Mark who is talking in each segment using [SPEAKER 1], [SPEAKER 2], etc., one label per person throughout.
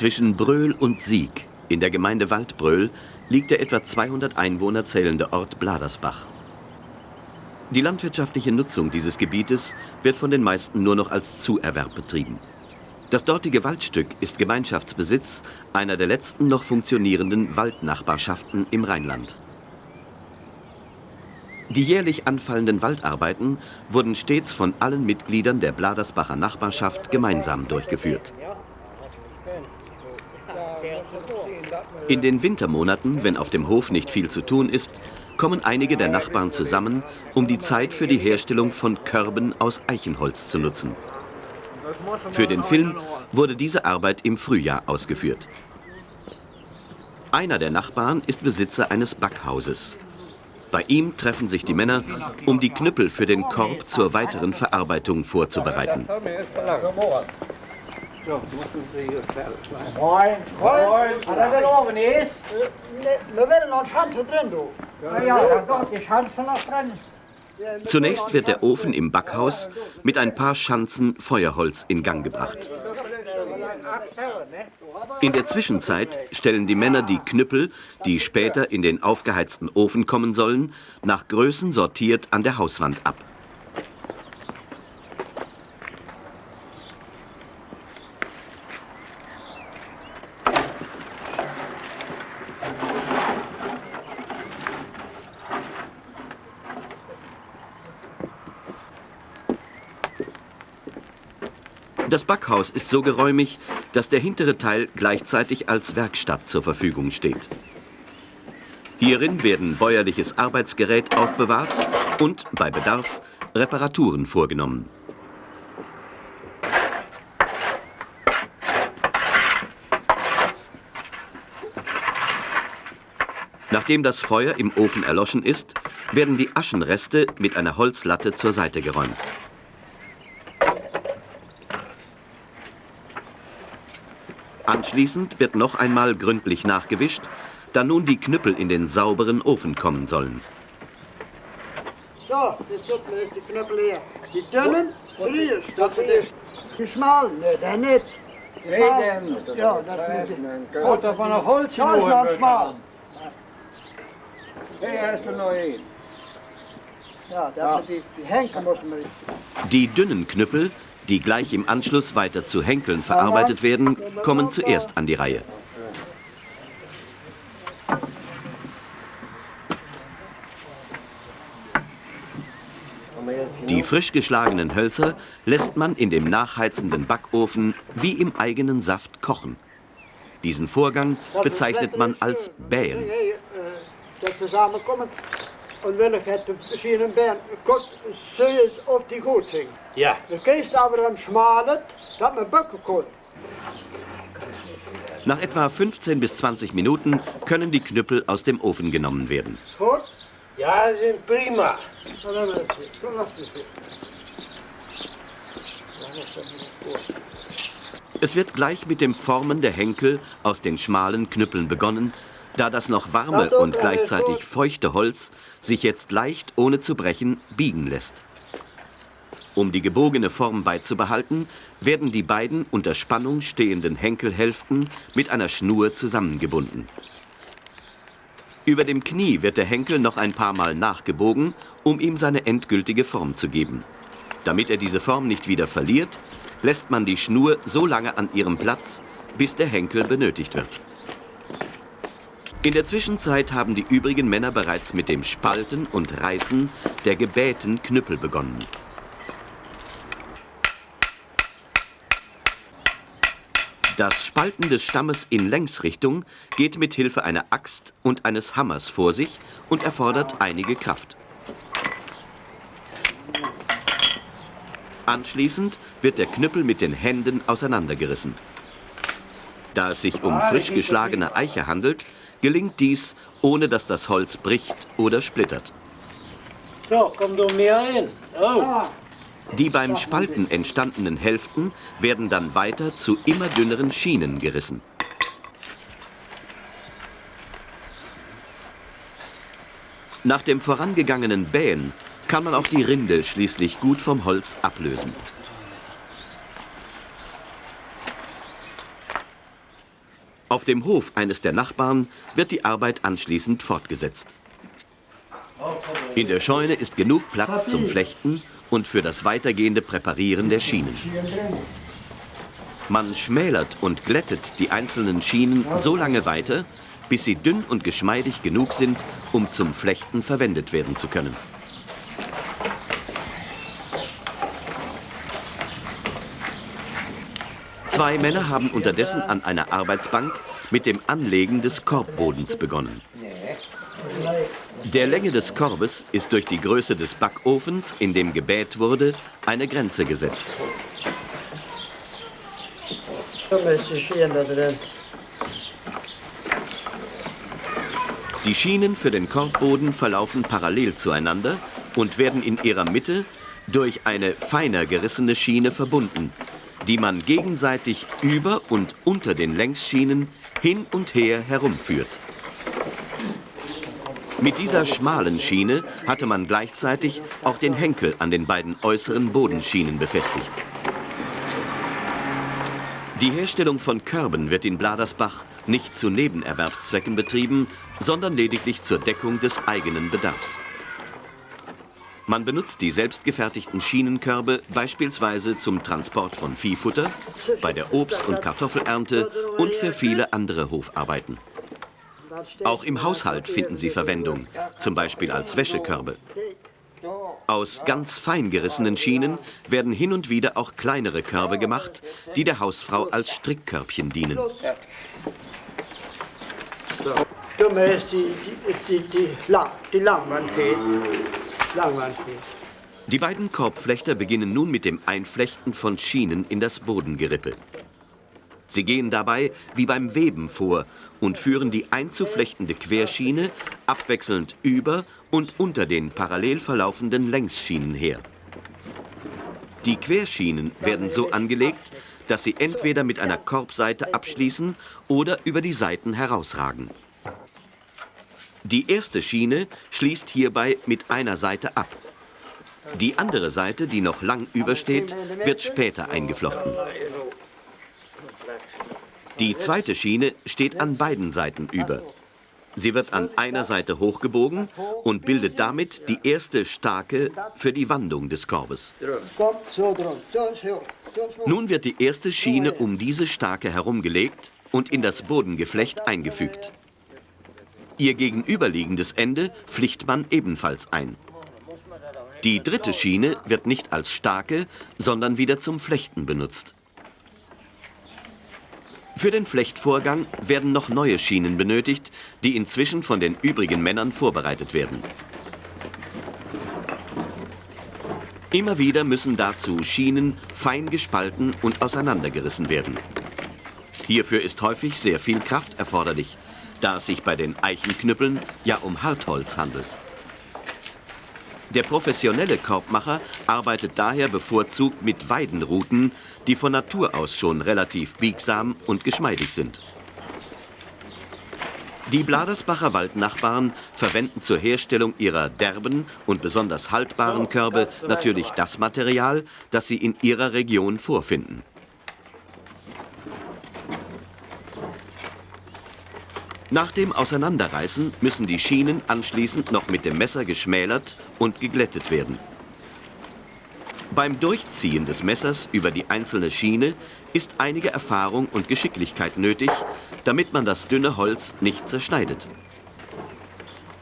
[SPEAKER 1] Zwischen Bröl und Sieg in der Gemeinde Waldbröl liegt der etwa 200 Einwohner zählende Ort Bladersbach. Die landwirtschaftliche Nutzung dieses Gebietes wird von den meisten nur noch als Zuerwerb betrieben. Das dortige Waldstück ist Gemeinschaftsbesitz einer der letzten noch funktionierenden Waldnachbarschaften im Rheinland. Die jährlich anfallenden Waldarbeiten wurden stets von allen Mitgliedern der Bladersbacher Nachbarschaft gemeinsam durchgeführt. In den Wintermonaten, wenn auf dem Hof nicht viel zu tun ist, kommen einige der Nachbarn zusammen, um die Zeit für die Herstellung von Körben aus Eichenholz zu nutzen. Für den Film wurde diese Arbeit im Frühjahr ausgeführt. Einer der Nachbarn ist Besitzer eines Backhauses. Bei ihm treffen sich die Männer, um die Knüppel für den Korb zur weiteren Verarbeitung vorzubereiten.
[SPEAKER 2] Moin. Moin. Hat er den Ofen ist? Wir werden noch Schanze drin, du. Ja, ja, da geht die Schanze noch drin.
[SPEAKER 1] Zunächst wird der Ofen im Backhaus mit ein paar Schanzen Feuerholz in Gang gebracht. In der Zwischenzeit stellen die Männer die Knüppel, die später in den aufgeheizten Ofen kommen sollen, nach Größen sortiert an der Hauswand ab. Das Backhaus ist so geräumig, dass der hintere Teil gleichzeitig als Werkstatt zur Verfügung steht. Hierin werden bäuerliches Arbeitsgerät aufbewahrt und bei Bedarf Reparaturen vorgenommen. Nachdem das Feuer im Ofen erloschen ist, werden die Aschenreste mit einer Holzlatte zur Seite geräumt. Anschließend wird noch einmal gründlich nachgewischt, da nun die Knüppel in den sauberen Ofen kommen sollen.
[SPEAKER 2] So, jetzt sollten wir die Knüppel hier. Die dünnen, frieren, statt die, die schmalen, ne, der nicht.
[SPEAKER 3] Reden.
[SPEAKER 2] Ja, das ist.
[SPEAKER 3] Gut, dat van een holtje
[SPEAKER 2] Ja, ist noch schmal.
[SPEAKER 3] Hey, ist er noch ein.
[SPEAKER 2] Ja, das ist die, die Henkel muss man.
[SPEAKER 1] Die dünnen Knüppel, die gleich im Anschluss weiter zu Henkeln verarbeitet werden, kommen zuerst an die Reihe. Die frisch geschlagenen Hölzer lässt man in dem nachheizenden Backofen wie im eigenen Saft kochen. Diesen Vorgang bezeichnet man als Bähen.
[SPEAKER 2] Und wenn ich hätte verschiedene Bären, Gott, sehe es, ob die gut sind.
[SPEAKER 3] Ja.
[SPEAKER 2] Dan kriegst du aber dann schmalet, dat man bakken kann.
[SPEAKER 1] Nach etwa 15 bis 20 Minuten können die Knüppel aus dem Ofen genommen werden.
[SPEAKER 2] Goed?
[SPEAKER 3] Ja, sind prima.
[SPEAKER 1] Es wird gleich mit dem Formen der Henkel aus den schmalen Knüppeln begonnen, da das noch warme und gleichzeitig feuchte Holz sich jetzt leicht, ohne zu brechen, biegen lässt. Um die gebogene Form beizubehalten, werden die beiden unter Spannung stehenden Henkelhälften mit einer Schnur zusammengebunden. Über dem Knie wird der Henkel noch ein paar Mal nachgebogen, um ihm seine endgültige Form zu geben. Damit er diese Form nicht wieder verliert, lässt man die Schnur so lange an ihrem Platz, bis der Henkel benötigt wird. In der Zwischenzeit haben die übrigen Männer bereits mit dem Spalten und Reißen der gebähten Knüppel begonnen. Das Spalten des Stammes in Längsrichtung geht mit Hilfe einer Axt und eines Hammers vor sich und erfordert einige Kraft. Anschließend wird der Knüppel mit den Händen auseinandergerissen. Da es sich um frisch geschlagene Eiche handelt, gelingt dies, ohne dass das Holz bricht oder splittert.
[SPEAKER 3] So, komm du mir rein. Oh.
[SPEAKER 1] Die beim Spalten entstandenen Hälften werden dann weiter zu immer dünneren Schienen gerissen. Nach dem vorangegangenen Bähen kann man auch die Rinde schließlich gut vom Holz ablösen. Auf dem Hof eines der Nachbarn wird die Arbeit anschließend fortgesetzt. In der Scheune ist genug Platz zum Flechten und für das weitergehende Präparieren der Schienen. Man schmälert und glättet die einzelnen Schienen so lange weiter, bis sie dünn und geschmeidig genug sind, um zum Flechten verwendet werden zu können. Zwei Männer haben unterdessen an einer Arbeitsbank mit dem Anlegen des Korbbodens begonnen. Der Länge des Korbes ist durch die Größe des Backofens, in dem gebäht wurde, eine Grenze gesetzt. Die Schienen für den Korbboden verlaufen parallel zueinander und werden in ihrer Mitte durch eine feiner gerissene Schiene verbunden, die man gegenseitig über und unter den Längsschienen hin und her herumführt. Mit dieser schmalen Schiene hatte man gleichzeitig auch den Henkel an den beiden äußeren Bodenschienen befestigt. Die Herstellung von Körben wird in Bladersbach nicht zu Nebenerwerbszwecken betrieben, sondern lediglich zur Deckung des eigenen Bedarfs. Man benutzt die selbstgefertigten Schienenkörbe beispielsweise zum Transport von Viehfutter, bei der Obst- und Kartoffelernte und für viele andere Hofarbeiten. Auch im Haushalt finden sie Verwendung, zum Beispiel als Wäschekörbe. Aus ganz fein gerissenen Schienen werden hin und wieder auch kleinere Körbe gemacht, die der Hausfrau als Strickkörbchen dienen. Die beiden Korbflechter beginnen nun mit dem Einflechten von Schienen in das Bodengerippe. Sie gehen dabei wie beim Weben vor und führen die einzuflechtende Querschiene abwechselnd über und unter den parallel verlaufenden Längsschienen her. Die Querschienen werden so angelegt, dass sie entweder mit einer Korbseite abschließen oder über die Seiten herausragen. Die erste Schiene schließt hierbei mit einer Seite ab. Die andere Seite, die noch lang übersteht, wird später eingeflochten. Die zweite Schiene steht an beiden Seiten über. Sie wird an einer Seite hochgebogen und bildet damit die erste Stake für die Wandung des Korbes. Nun wird die erste Schiene um diese Stake herumgelegt und in das Bodengeflecht eingefügt. Ihr gegenüberliegendes Ende pflicht man ebenfalls ein. Die dritte Schiene wird nicht als Stake, sondern wieder zum Flechten benutzt. Für den Flechtvorgang werden noch neue Schienen benötigt, die inzwischen von den übrigen Männern vorbereitet werden. Immer wieder müssen dazu Schienen fein gespalten und auseinandergerissen werden. Hierfür ist häufig sehr viel Kraft erforderlich, da es sich bei den Eichenknüppeln ja um Hartholz handelt. Der professionelle Korbmacher arbeitet daher bevorzugt mit Weidenruten, die von Natur aus schon relativ biegsam und geschmeidig sind. Die Bladersbacher Waldnachbarn verwenden zur Herstellung ihrer derben und besonders haltbaren Körbe natürlich das Material, das sie in ihrer Region vorfinden. Nach dem Auseinanderreißen müssen die Schienen anschließend noch mit dem Messer geschmälert und geglättet werden. Beim Durchziehen des Messers über die einzelne Schiene ist einige Erfahrung und Geschicklichkeit nötig, damit man das dünne Holz nicht zerschneidet.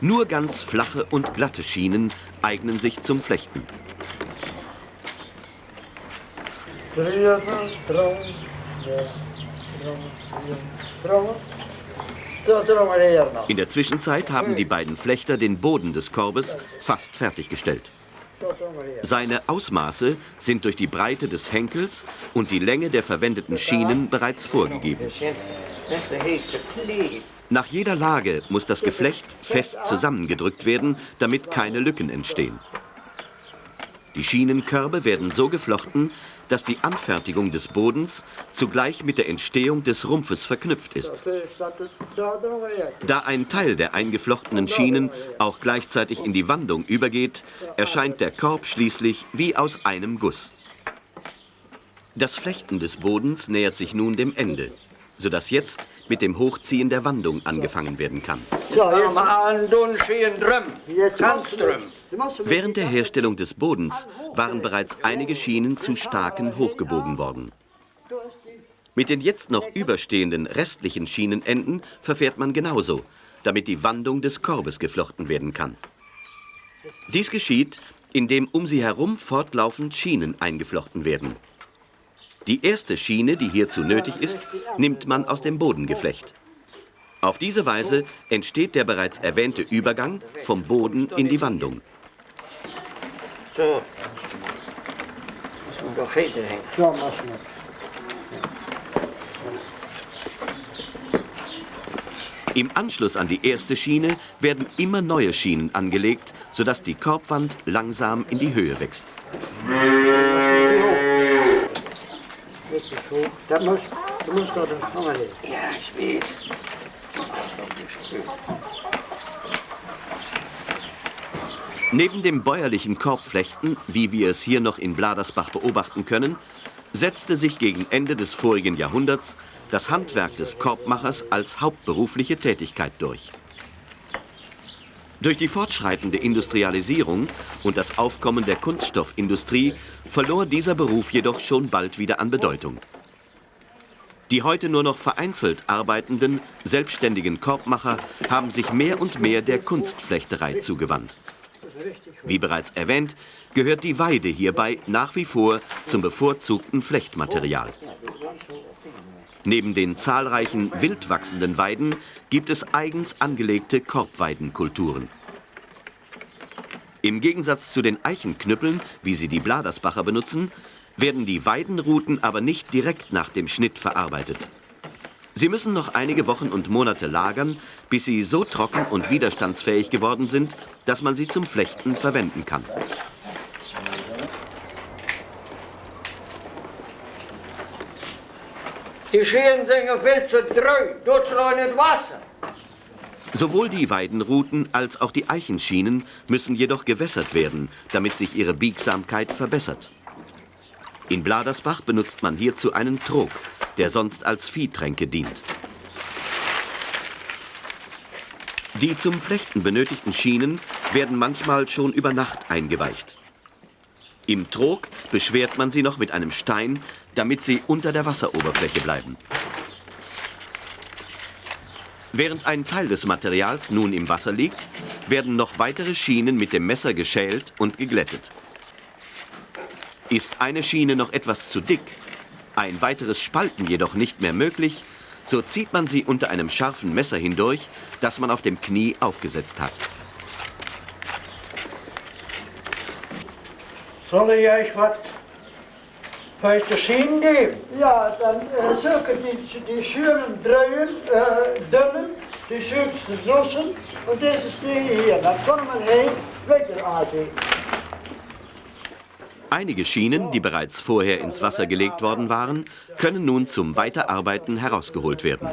[SPEAKER 1] Nur ganz flache und glatte Schienen eignen sich zum Flechten. In der Zwischenzeit haben die beiden Flechter den Boden des Korbes fast fertiggestellt. Seine Ausmaße sind durch die Breite des Henkels und die Länge der verwendeten Schienen bereits vorgegeben. Nach jeder Lage muss das Geflecht fest zusammengedrückt werden, damit keine Lücken entstehen. Die Schienenkörbe werden so geflochten, dass die Anfertigung des Bodens zugleich mit der Entstehung des Rumpfes verknüpft ist. Da ein Teil der eingeflochtenen Schienen auch gleichzeitig in die Wandung übergeht, erscheint der Korb schließlich wie aus einem Guss. Das Flechten des Bodens nähert sich nun dem Ende. sodass jetzt mit dem Hochziehen der Wandung angefangen werden kann. Während der Herstellung des Bodens waren bereits einige Schienen zu starken hochgebogen worden. Mit den jetzt noch überstehenden restlichen Schienenenden verfährt man genauso, damit die Wandung des Korbes geflochten werden kann. Dies geschieht, indem um sie herum fortlaufend Schienen eingeflochten werden. Die erste Schiene, die hierzu nötig ist, nimmt man aus dem Bodengeflecht. Auf diese Weise entsteht der bereits erwähnte Übergang vom Boden in die Wandung. So. Muss man doch hängen. Ja, Im Anschluss an die erste Schiene werden immer neue Schienen angelegt, sodass die Korbwand langsam in die Höhe wächst. Neben dem bäuerlichen Korbflechten, wie wir es hier noch in Bladersbach beobachten können, setzte sich gegen Ende des vorigen Jahrhunderts das Handwerk des Korbmachers als hauptberufliche Tätigkeit durch. Durch die fortschreitende Industrialisierung und das Aufkommen der Kunststoffindustrie verlor dieser Beruf jedoch schon bald wieder an Bedeutung. Die heute nur noch vereinzelt arbeitenden, selbstständigen Korbmacher haben sich mehr und mehr der Kunstflechterei zugewandt. Wie bereits erwähnt, gehört die Weide hierbei nach wie vor zum bevorzugten Flechtmaterial. Neben den zahlreichen wild wachsenden Weiden gibt es eigens angelegte Korbweidenkulturen. Im Gegensatz zu den Eichenknüppeln, wie sie die Bladersbacher benutzen, werden die Weidenruten aber nicht direkt nach dem Schnitt verarbeitet. Sie müssen noch einige Wochen und Monate lagern, bis sie so trocken und widerstandsfähig geworden sind, dass man sie zum Flechten verwenden kann.
[SPEAKER 4] Die Scheren sind viel zu treu, dort nicht Wasser.
[SPEAKER 1] Sowohl die Weidenruten als auch die Eichenschienen müssen jedoch gewässert werden, damit sich ihre Biegsamkeit verbessert. In Bladersbach benutzt man hierzu einen Trog, der sonst als Viehtränke dient. Die zum Flechten benötigten Schienen werden manchmal schon über Nacht eingeweicht. Im Trog beschwert man sie noch mit einem Stein, damit sie unter der Wasseroberfläche bleiben. Während ein Teil des Materials nun im Wasser liegt, werden noch weitere Schienen mit dem Messer geschält und geglättet. Ist eine Schiene noch etwas zu dick, ein weiteres Spalten jedoch nicht mehr möglich, so zieht man sie unter einem scharfen Messer hindurch, das man auf dem Knie aufgesetzt hat.
[SPEAKER 2] Soll ich euch was feste Schienen geben? Ja, dann äh, suche die, die schönen Dreien, äh, dünnen, die schönsten Soßen und das ist die hier. Dann kann man hin, weiterarbeiten.
[SPEAKER 1] Einige Schienen, die bereits vorher ins Wasser gelegt worden waren, können nun zum Weiterarbeiten herausgeholt werden.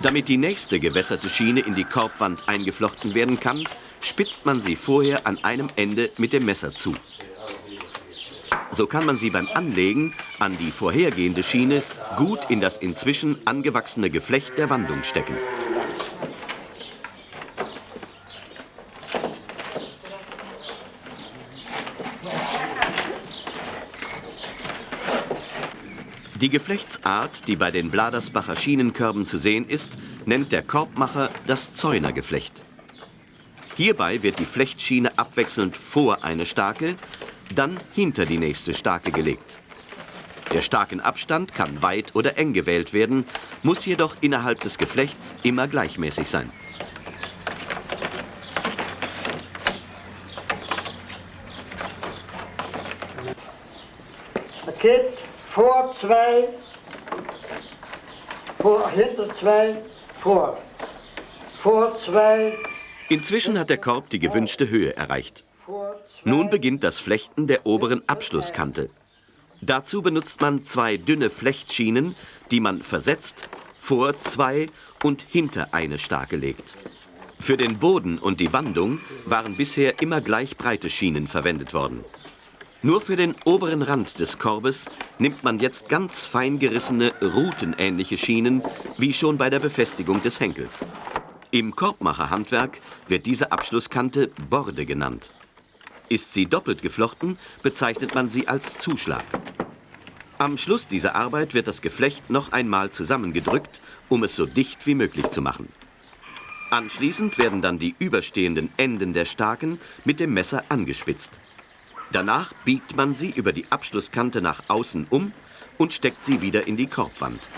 [SPEAKER 1] Damit die nächste gewässerte Schiene in die Korbwand eingeflochten werden kann, spitzt man sie vorher an einem Ende mit dem Messer zu. So kann man sie beim Anlegen an die vorhergehende Schiene gut in das inzwischen angewachsene Geflecht der Wandung stecken. Die Geflechtsart, die bei den Bladersbacher Schienenkörben zu sehen ist, nennt der Korbmacher das Zäunergeflecht. Hierbei wird die Flechtschiene abwechselnd vor eine Stake dann hinter die nächste Stake gelegt. Der starken Abstand kann weit oder eng gewählt werden, muss jedoch innerhalb des Geflechts immer gleichmäßig sein.
[SPEAKER 2] Paket vor zwei, vor, hinter zwei, vor. Vor zwei.
[SPEAKER 1] Inzwischen hat der Korb die gewünschte Höhe erreicht. Nun beginnt das Flechten der oberen Abschlusskante. Dazu benutzt man zwei dünne Flechtschienen, die man versetzt, vor zwei und hinter eine Stake legt. Für den Boden und die Wandung waren bisher immer gleich breite Schienen verwendet worden. Nur für den oberen Rand des Korbes nimmt man jetzt ganz fein gerissene, rutenähnliche Schienen, wie schon bei der Befestigung des Henkels. Im Korbmacherhandwerk wird diese Abschlusskante Borde genannt. Ist sie doppelt geflochten, bezeichnet man sie als Zuschlag. Am Schluss dieser Arbeit wird das Geflecht noch einmal zusammengedrückt, um es so dicht wie möglich zu machen. Anschließend werden dann die überstehenden Enden der Staken mit dem Messer angespitzt. Danach biegt man sie über die Abschlusskante nach außen um und steckt sie wieder in die Korbwand.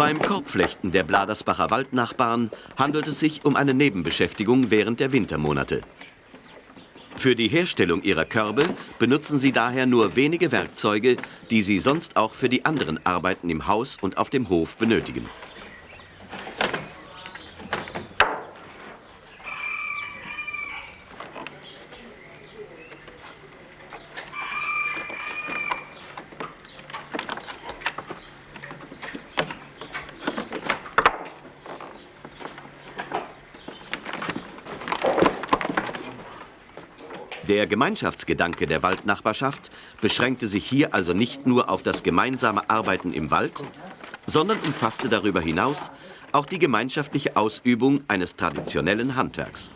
[SPEAKER 1] Beim Korbflechten der Bladersbacher Waldnachbarn handelt es sich um eine Nebenbeschäftigung während der Wintermonate. Für die Herstellung ihrer Körbe benutzen sie daher nur wenige Werkzeuge, die sie sonst auch für die anderen Arbeiten im Haus und auf dem Hof benötigen. Der Gemeinschaftsgedanke der Waldnachbarschaft beschränkte sich hier also nicht nur auf das gemeinsame Arbeiten im Wald, sondern umfasste darüber hinaus auch die gemeinschaftliche Ausübung eines traditionellen Handwerks.